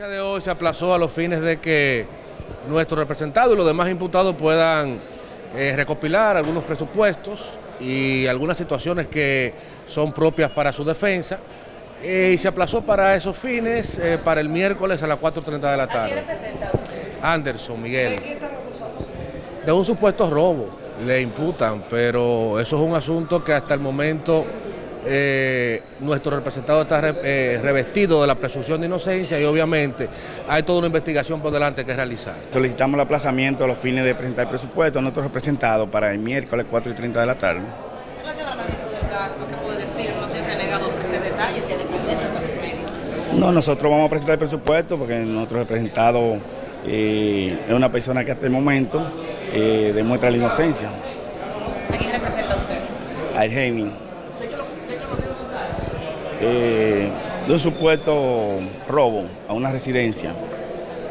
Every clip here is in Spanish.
audiencia de hoy se aplazó a los fines de que nuestro representado y los demás imputados puedan eh, recopilar algunos presupuestos y algunas situaciones que son propias para su defensa. Eh, y se aplazó para esos fines eh, para el miércoles a las 4.30 de la tarde. ¿A quién representa usted? Anderson, Miguel. ¿De qué están? De un supuesto robo le imputan, pero eso es un asunto que hasta el momento eh, nuestro representado está re- eh, revestido de la presunción de inocencia y obviamente hay toda una investigación por delante que realizar. Solicitamos el aplazamiento a los fines de presentar el presupuesto a nuestros representados para el miércoles 4 y 30 de la tarde. En relación a la magnitud del caso, ¿qué puede decir? No sé si se ha negado a ofrecer detalles y a defenderse los medios. No, nosotros vamos a presentar el presupuesto porque nuestro representado eh, es una persona que hasta el momento eh, demuestra la inocencia. ¿A quién representa usted? Al Gemini. Eh, de un supuesto robo a una residencia.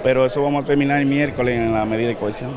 Pero eso vamos a terminar el miércoles en la medida de cohesión.